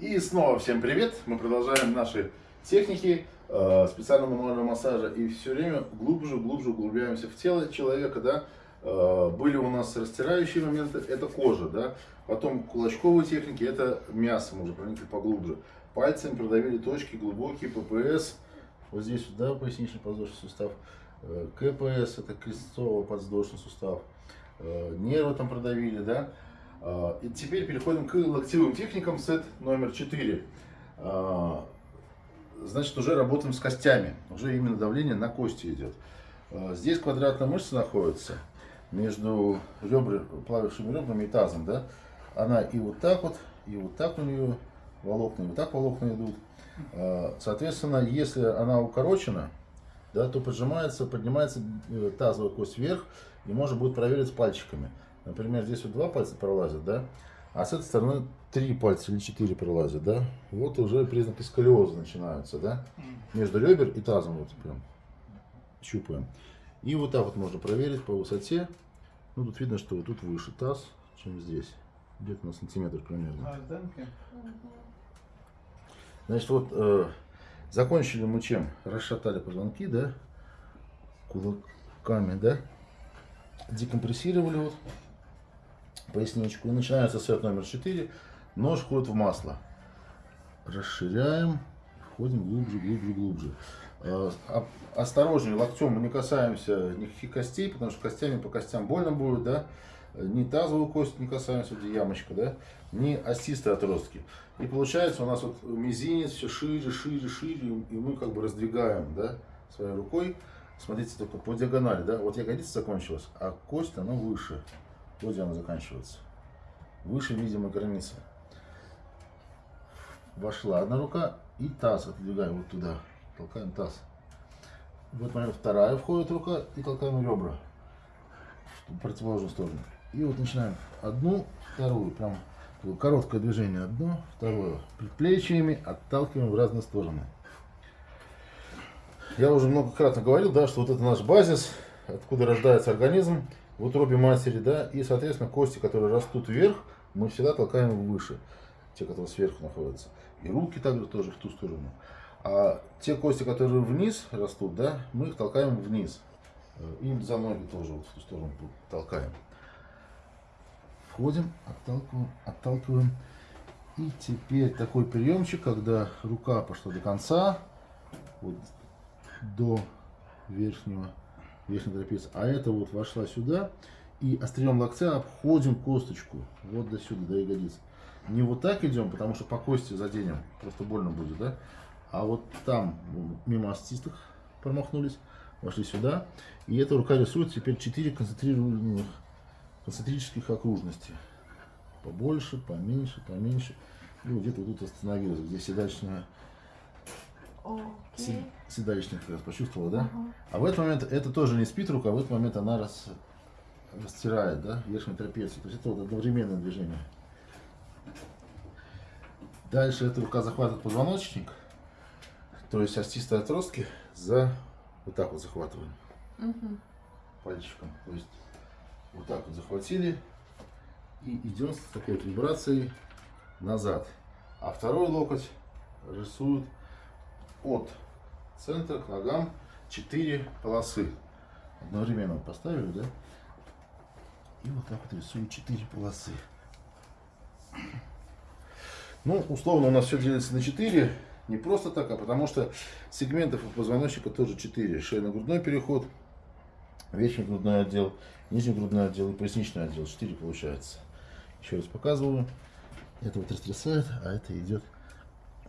И снова всем привет! Мы продолжаем наши техники э, специального мануального массажа и все время глубже, глубже углубляемся в тело человека, да. Э, были у нас растирающие моменты, это кожа, да. Потом кулачковые техники, это мясо, мы уже проникли поглубже. Пальцами продавили точки глубокие, ППС, вот здесь, да, поясничный подвздошный сустав. Э, КПС, это крестцово-подвздошный сустав. Э, нервы там продавили, да. А, и теперь переходим к локтевым техникам, сет номер 4. А, значит, уже работаем с костями, уже именно давление на кости идет. А, здесь квадратная мышца находится между ребра, плавившими ребрами и тазом, да. Она и вот так вот, и вот так у нее волокна, и вот так волокна идут. Соответственно, если она укорочена, да, то поджимается, поднимается э, тазовая кость вверх, и можно будет проверить пальчиками. Например, здесь вот два пальца пролазят, да? А с этой стороны три пальца или четыре пролазят, да? Вот уже признаки сколиоза начинаются, да? Между ребер и тазом вот прям щупаем. И вот так вот можно проверить по высоте. Ну, тут видно, что вот тут выше таз, чем здесь. Где-то на сантиметр примерно. А, Значит, вот э, закончили мы чем? Расшатали позвонки, да? Кулаками, да? Декомпрессировали вот поясничку. И начинается сет номер 4. Нож входит в масло. Расширяем. Входим глубже, глубже, глубже. А, осторожнее, локтем мы не касаемся никаких костей, потому что костями по костям больно будет, да. Ни тазовую кость не касаемся, где ямочка, да, ни остистые отростки. И получается у нас вот мизинец все шире, шире, шире, и мы как бы раздвигаем, да, своей рукой. Смотрите, только по диагонали, да, вот ягодица закончилась, а кость, она выше. Вот где она заканчивается. Выше видимой границы. Вошла одна рука и таз отодвигаем вот туда. Толкаем таз. В этот момент вторая входит рука и толкаем ребра в противоположную сторону. И вот начинаем одну, вторую, прям короткое движение, одно, второе. Предплечьями отталкиваем в разные стороны. Я уже многократно говорил, да, что вот это наш базис, откуда рождается организм в утробе матери, да, и, соответственно, кости, которые растут вверх, мы всегда толкаем выше, те, которые сверху находятся. И руки также тоже в ту сторону. А те кости, которые вниз растут, да, мы их толкаем вниз. И за ноги тоже вот в ту сторону толкаем. Входим, отталкиваем, отталкиваем. И теперь такой приемчик, когда рука пошла до конца, вот до верхнего верхний трапеция. А это вот вошла сюда. И острием локтя обходим косточку. Вот до сюда, до ягодицы. Не вот так идем, потому что по кости заденем. Просто больно будет, да? А вот там, мимо остистых промахнулись. Вошли сюда. И эта рука рисует теперь 4 концентрированных концентрических окружности. Побольше, поменьше, поменьше. И вот где-то вот тут остановилась, где седалищная Okay. Седалищных как раз почувствовала, да? Ага. А в этот момент это тоже не спит рука, а в этот момент она рас, растирает, да, верхнюю трапецию. То есть это вот одновременное движение. Дальше эта рука захватывает позвоночник, то есть остистые отростки за вот так вот захватываем угу. пальчиком. То есть вот так вот захватили и идем с такой вот вибрацией назад. А второй локоть рисует от центра к ногам 4 полосы. Одновременно поставили, да? И вот так вот рисую 4 полосы. Ну, условно у нас все делится на 4. Не просто так, а потому что сегментов у позвоночника тоже 4. Шейно-грудной переход, верхний грудной отдел, нижний грудной отдел и поясничный отдел. 4 получается. Еще раз показываю. Это вот растрясает, а это идет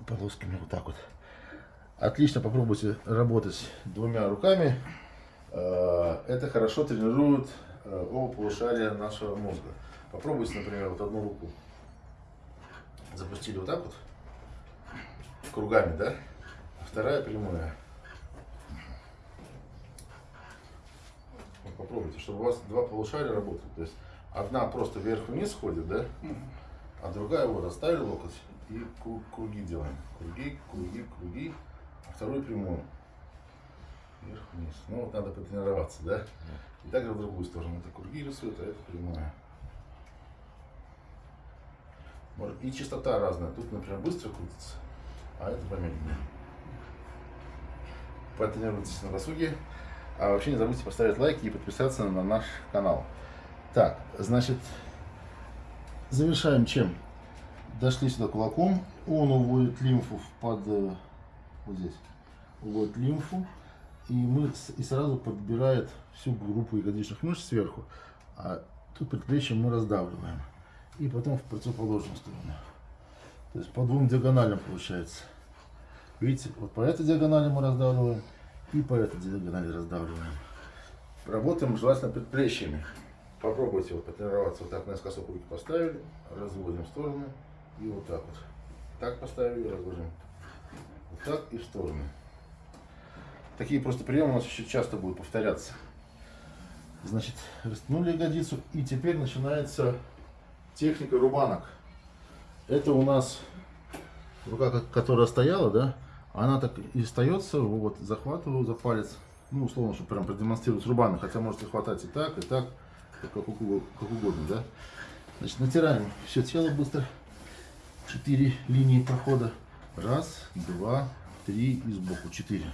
полосками вот так вот. Отлично попробуйте работать двумя руками. Э, это хорошо тренирует э, оба полушария нашего мозга. Попробуйте, например, вот одну руку запустили вот так вот, кругами, да? А вторая прямая. Вот попробуйте, чтобы у вас два полушария работают. То есть одна просто вверх-вниз ходит, да? А другая вот оставили локоть и круги делаем. Круги, круги, круги вторую прямую. Вверх-вниз. Ну вот надо потренироваться, да? И также в другую сторону. Это круги а это прямая. И частота разная. Тут, например, быстро крутится, а это помедленнее. Потренируйтесь на досуге. А вообще не забудьте поставить лайки и подписаться на наш канал. Так, значит, завершаем чем? Дошли сюда кулаком. Он уводит лимфу под... Вот здесь. Уводит лимфу. И, мы, и сразу подбирает всю группу ягодичных мышц сверху. А тут предплечье мы раздавливаем. И потом в противоположную сторону. То есть по двум диагоналям получается. Видите, вот по этой диагонали мы раздавливаем. И по этой диагонали раздавливаем. Работаем желательно предплечьями. Попробуйте вот потренироваться. Вот так наискосок руки поставили, разводим в стороны и вот так вот. Так поставили, разводим. Так и в стороны. Такие просто приемы у нас еще часто будут повторяться. Значит, растянули ягодицу и теперь начинается техника рубанок. Это у нас рука, ко- которая стояла, да, она так и остается, вот, захватываю за палец, ну, условно, чтобы прям продемонстрировать рубаны, хотя можете хватать и так, и так, как угодно, как угодно, да. Значит, натираем все тело быстро, четыре линии прохода, раз, два, три и сбоку, четыре.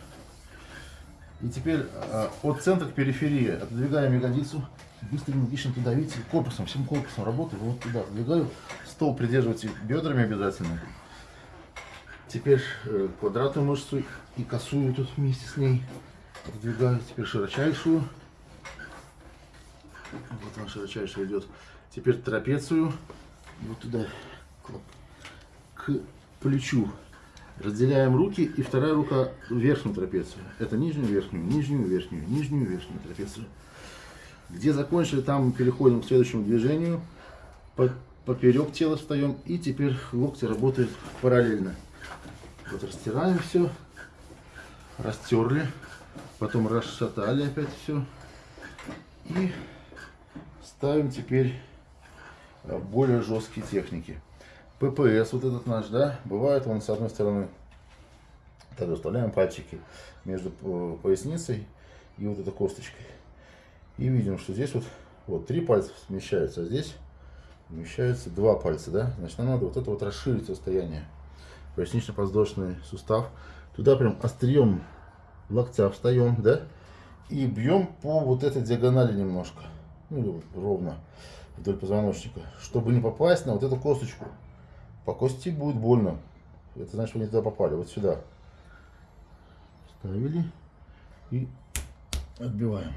И теперь а, от центра к периферии отодвигаем ягодицу, быстро энергично туда, видите, корпусом, всем корпусом работаю, вот туда отодвигаю, стол придерживайте бедрами обязательно. Теперь э, квадратную мышцу и косую тут вместе с ней отодвигаю, теперь широчайшую, вот она широчайшая идет, теперь трапецию, вот туда, к, к плечу. Разделяем руки, и вторая рука верхнюю трапецию. Это нижнюю, верхнюю, нижнюю, верхнюю, нижнюю, верхнюю трапецию. Где закончили, там переходим к следующему движению. По- поперек тела встаем, и теперь локти работают параллельно. Вот растираем все, растерли, потом расшатали опять все. И ставим теперь э, более жесткие техники. ППС вот этот наш, да, бывает он с одной стороны, так выставляем пальчики между э, поясницей и вот этой косточкой. И видим, что здесь вот, вот три пальца смещаются, а здесь вмещаются два пальца, да. Значит, нам надо вот это вот расширить расстояние. Пояснично-подвздошный сустав. Туда прям острием локтя встаем, да. И бьем по вот этой диагонали немножко. Ну, ровно вдоль позвоночника. Чтобы не попасть на вот эту косточку. По кости будет больно. Это значит, вы не туда попали. Вот сюда. Ставили и отбиваем.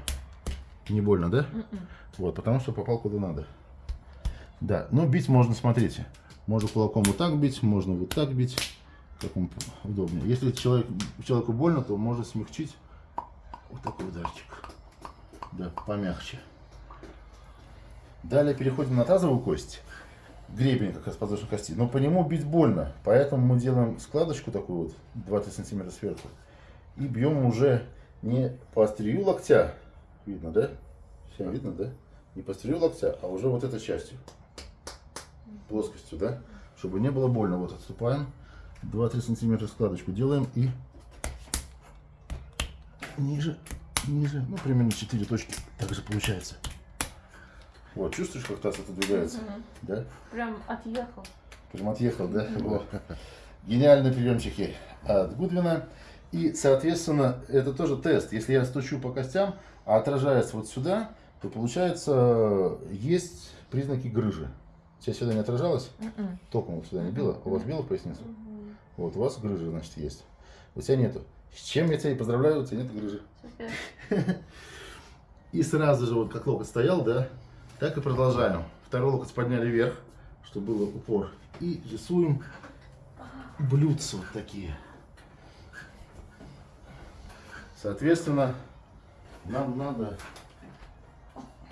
Не больно, да? Вот, потому что попал куда надо. Да, но бить можно, смотрите. Можно кулаком вот так бить, можно вот так бить, как вам удобнее. Если человек, человеку больно, то можно смягчить вот такой ударчик. Да, помягче. Далее переходим на тазовую кость. Гребень как раз подвздошной кости. Но по нему бить больно. Поэтому мы делаем складочку такую вот, 2-3 сантиметра сверху. И бьем уже не по острию локтя. Видно, да? Всем видно, да? Не по острию локтя, а уже вот этой частью. Плоскостью, да? Чтобы не было больно. Вот отступаем. 2-3 сантиметра складочку делаем и ниже, ниже. Ну, примерно 4 точки. Так же получается. Вот, чувствуешь, как таз отодвигается? Мгм. Да? Прям отъехал. Прям отъехал, да? Вот. Гениальные приемчики от Гудвина. И, соответственно, это тоже тест. Если я стучу по костям, а отражается вот сюда, то получается, есть признаки грыжи. Тебя сюда не отражалось? Мгм. Током вот сюда не било? У вас било в поясницу? Мгм. Вот, у вас грыжа, значит, есть. У тебя нету. С чем я тебя и поздравляю, у тебя нет грыжи. Супер. И сразу же, вот как локоть стоял, да, так и продолжаем. Второй локоть подняли вверх, чтобы был упор. И рисуем блюдца вот такие. Соответственно, нам надо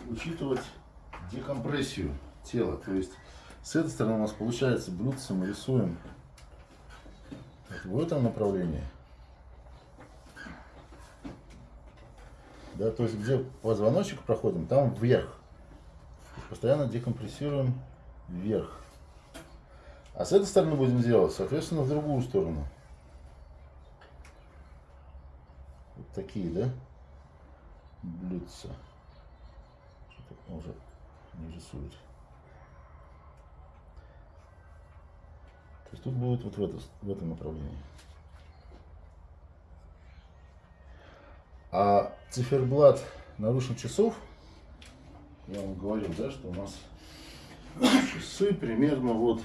учитывать декомпрессию тела. То есть с этой стороны у нас получается блюдце мы рисуем в этом направлении. Да, то есть где позвоночник проходим, там вверх. То Постоянно декомпрессируем вверх. А с этой стороны будем делать, соответственно, в другую сторону. Вот такие, да? Блюдца. Что-то уже не рисует. есть тут будет вот в, это, в этом направлении. А циферблат наручных часов, я вам говорил, да, что у нас часы примерно вот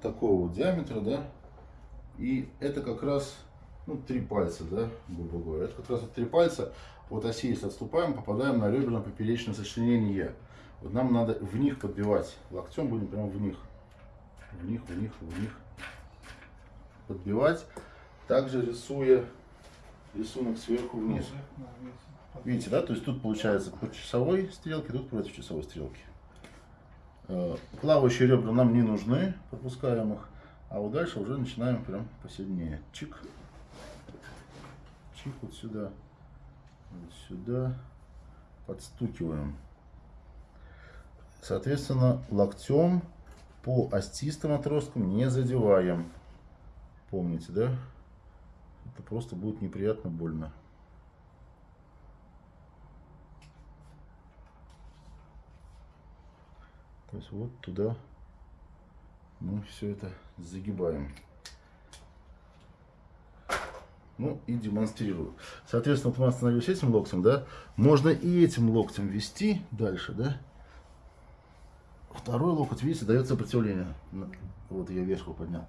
такого вот диаметра, да, и это как раз, ну, три пальца, да, грубо говоря, это как раз вот три пальца. От оси, если отступаем, попадаем на реберно-поперечное сочленение. Вот нам надо в них подбивать, локтем будем прямо в них, в них, в них, в них. Подбивать, также рисуя рисунок сверху вниз. Видите, да, то есть тут получается по часовой стрелке, тут против часовой стрелки. Э, Плавающие ребра нам не нужны, пропускаем их. А вот дальше уже начинаем прям посильнее. Чик. Чик вот сюда. Вот сюда. Подстукиваем. Соответственно, локтем по остистым отросткам не задеваем. Помните, да? Это просто будет неприятно больно. То есть вот туда мы все это загибаем. Ну и демонстрирую. Соответственно, вот мы остановились этим локтем, да? Можно и этим локтем вести дальше, да? Второй локоть, видите, дает сопротивление. Вот я вешку поднял.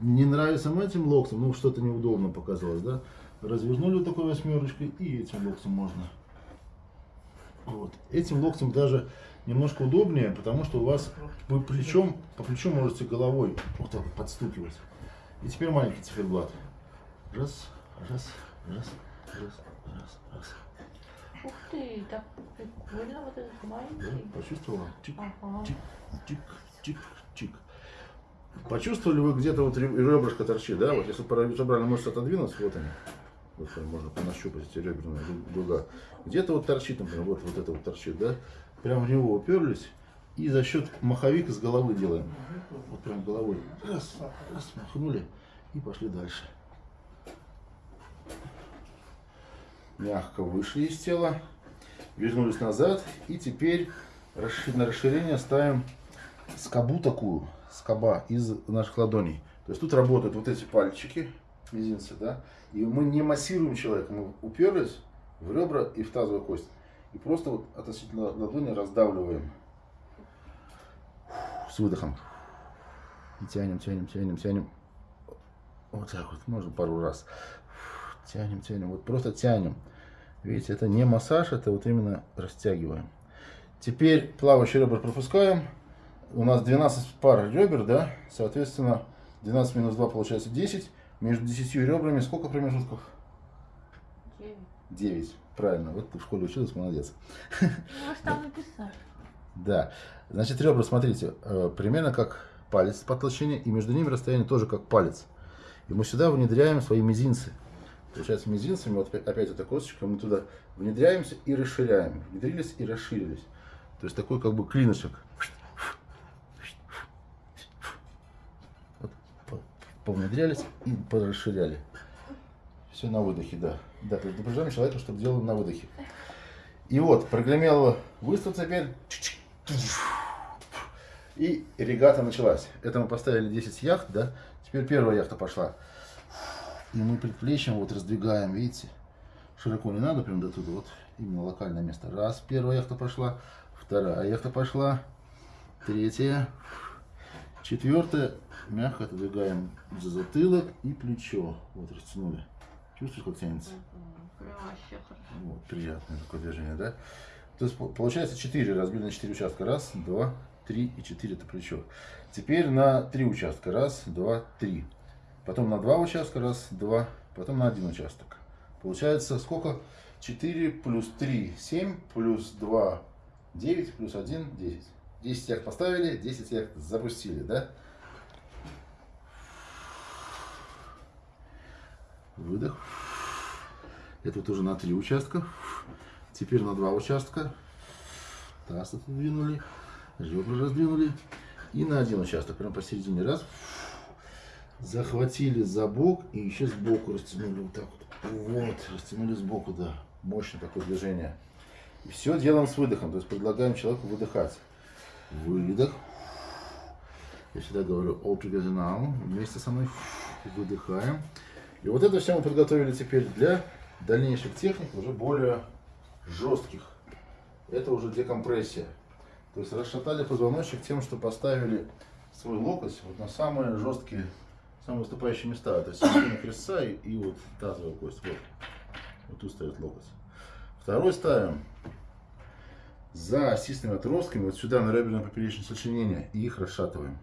Не нравится этим локтем, ну что-то неудобно показалось, да? Развернули вот такой восьмерочкой и этим локтем можно. Вот. Этим локтем даже немножко удобнее, потому что у вас вы плечом, по плечу можете головой вот так подстукивать. И теперь маленький циферблат. Раз, раз, раз, раз, раз, раз. Ух ты, так прикольно вот этот Да, маленький. почувствовала? Чик, Ага. чик, чик, чик, чик. Почувствовали вы где-то вот реб- ребрышко торчит, да? Вот если паравертебральная мышца отодвинуть, вот они. Вот можно понащупать эти реберные ду- дуга. Где-то вот торчит, например, вот, вот это вот торчит, да? Прям в него уперлись. И за счет маховик из головы делаем. Вот прям головой. Раз, раз, махнули. И пошли дальше. Мягко вышли из тела. Вернулись назад. И теперь на расширение ставим скобу такую, скоба из наших ладоней. То есть тут работают вот эти пальчики, мизинцы, да, и мы не массируем человека, мы уперлись в ребра и в тазовую кость. И просто вот относительно ладони раздавливаем с выдохом. И тянем, тянем, тянем, тянем. Вот так вот, можно пару раз. Тянем, тянем, вот просто тянем. Видите, это не массаж, это вот именно растягиваем. Теперь плавающие ребра пропускаем. У нас 12 пар ребер, да? Соответственно, 12 минус 2 получается 10. Между 10 ребрами сколько промежутков? Девять. 9. Правильно, вот ты в школе училась, молодец. Ну, вы же там написали. Да. Значит, ребра, смотрите, э, примерно как палец по толщине, и между ними расстояние тоже как палец. И мы сюда внедряем свои мизинцы. Получается, мизинцами, вот опять, эта косточка, мы туда внедряемся и расширяем. Внедрились и расширились. То есть такой как бы клинышек. Вот, по- повнедрялись и порасширяли. Все на выдохе, да. Да, предупреждаем человека, чтобы делал на выдохе. И вот, прогремел выстрел теперь. И регата началась. Это мы поставили 10 яхт, да? Теперь первая яхта пошла. И мы предплечьем вот раздвигаем, видите? Широко не надо, прям до туда, вот именно локальное место. Раз, первая яхта пошла, вторая яхта пошла, третья, четвертая. Мягко отодвигаем за затылок и плечо. Вот растянули. Чувствуешь, как тянется? Вообще хорошо. Вот, приятное такое движение, да? То есть по- получается 4, разбили на 4 участка. Раз, два, три и 4 это плечо. Теперь на 3 участка. Раз, два, три. Потом на 2 участка. Раз, два. Потом на один участок. Получается сколько? 4 плюс 3, 7, плюс 2, 9, плюс 1, 10. 10 яхт поставили, 10 яхт запустили, да? Выдох. Это вот уже на три участка. Теперь на два участка. Таз отодвинули. Ребра раздвинули. И на один участок. Прям посередине. Раз. Захватили за бок и еще сбоку растянули. Вот так вот. Вот. Растянули сбоку, да. Мощное такое движение. И все делаем с выдохом. То есть предлагаем человеку выдыхать. Выдох. Я всегда говорю all together now. Вместе со мной выдыхаем. И вот это все мы подготовили теперь для дальнейших техник, уже более жестких. Это уже декомпрессия. То есть расшатали позвоночник тем, что поставили свой локоть вот на самые жесткие, самые выступающие места. То есть середина крестца и, и вот тазовая кость. Вот. вот тут стоит локоть. Второй ставим за осистыми отростками вот сюда на реберное поперечное сочленение и их расшатываем.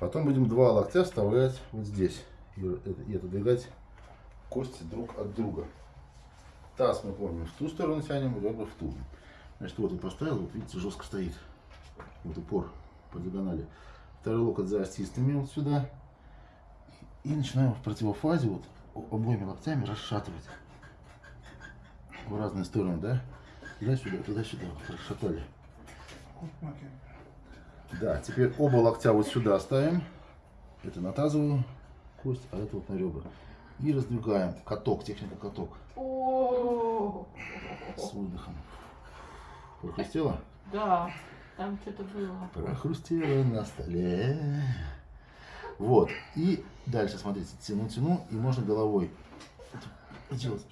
Потом будем два локтя вставлять вот здесь и, отодвигать кости друг от друга. Таз мы помним в ту сторону тянем, ребра в ту. Значит, вот он поставил, вот видите, жестко стоит. Вот упор по диагонали. Второй локоть за остистыми вот сюда. И, начинаем в противофазе вот обоими локтями расшатывать. В разные стороны, да? Туда-сюда, туда-сюда. Расшатали. Да, теперь оба локтя вот сюда ставим. Это на тазовую кость, а это вот на ребра. И раздвигаем. Каток, техника каток. С выдохом. Прохрустело? Да, там что-то было. Прохрустело на столе. Вот. И дальше, смотрите, тяну, тяну, и можно головой делать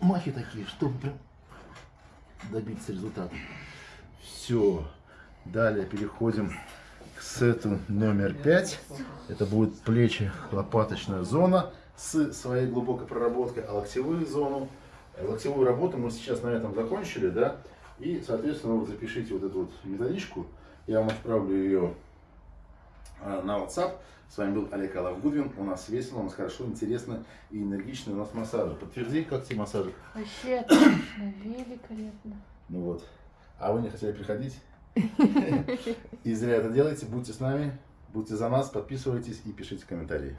махи такие, чтобы прям добиться результата. Все. Далее переходим к сету номер пять. Это будет плечи, лопаточная зона с своей глубокой проработкой, а локтевую зону, локтевую работу мы сейчас на этом закончили, да, и, соответственно, вот запишите вот эту вот методичку, я вам отправлю ее а, на WhatsApp. С вами был Олег Алав Гудвин. У нас весело, у нас хорошо, интересно и энергично. У нас массажи. Подтверди, как тебе массажи? Вообще отлично, великолепно. Ну вот. А вы не хотели приходить? И зря это делаете. Будьте с нами, будьте за нас, подписывайтесь и пишите комментарии.